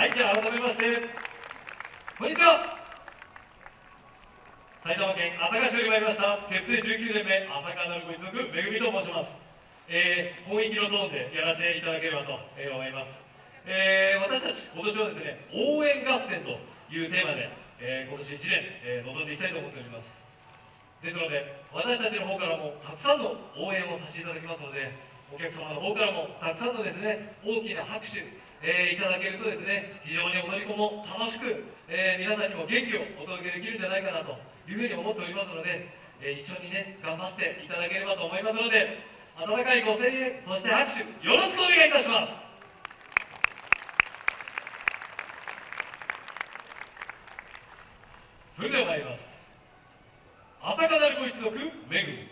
はいじゃあ改めましてこんにちは。埼玉県朝霞市より参りました。結成19年目朝霞なるご一族めぐみと申します。えー、本域のトーンでやらせていただければと思います、えー、私たち今年はですね応援合戦というテーマで、えー、今年1年、えー、臨んでいきたいと思っております。ですので私たちの方からもたくさんの応援をさせていただきますのでお客様の方からもたくさんのですね大きな拍手、えー、いただけるとですね非常に踊り子も楽しく、えー、皆さんにも元気をお届けできるんじゃないかなというふうに思っておりますので、えー、一緒にね頑張っていただければと思いますので温かいご声援そして拍手よろしくお願いいたします。それでは参ります。朝霞なる子一族めぐみ。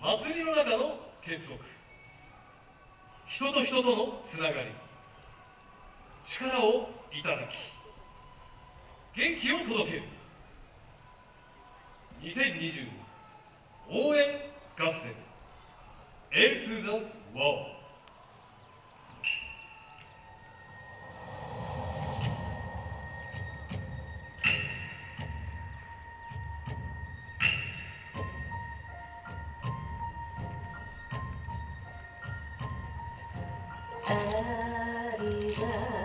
祭りの中の結束。人と人とのつながり。力をいただき元気を届ける。2020応援合戦。A to the World あ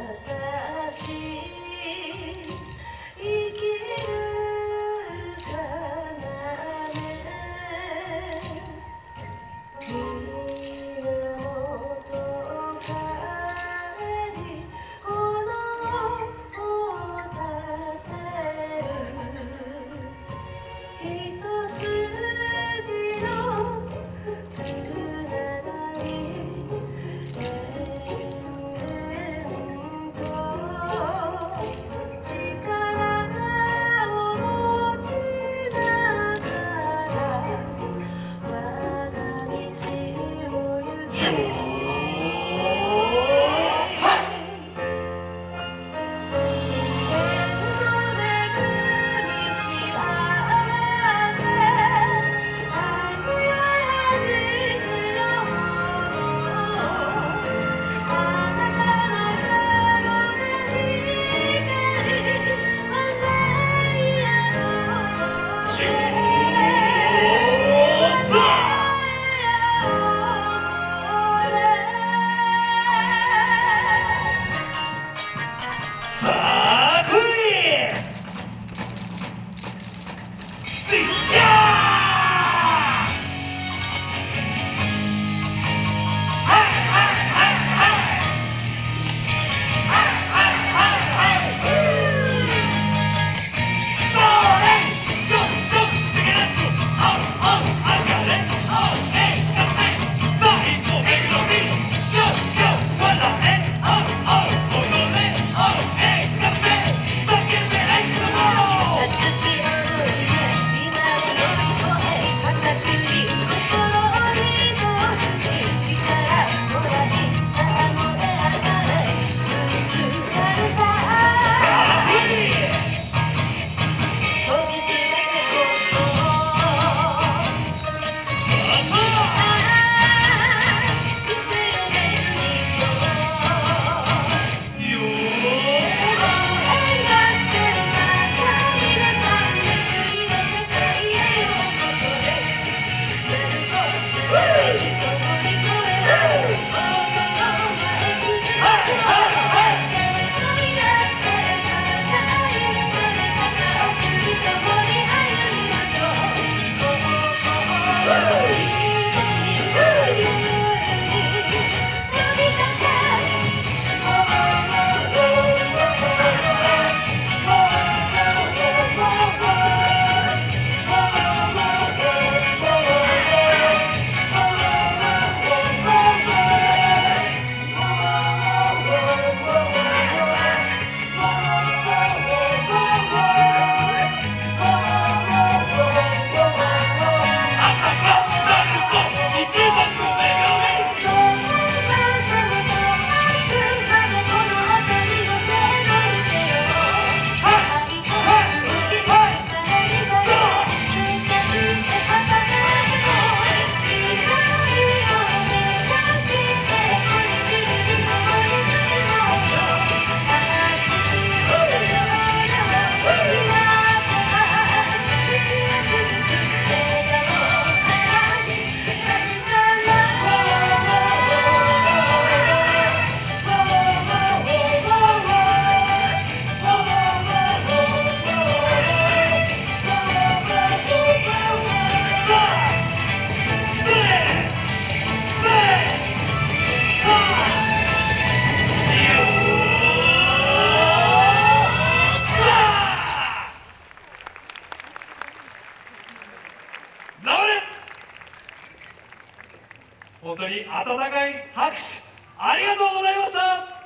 会拍手ありがとうございました。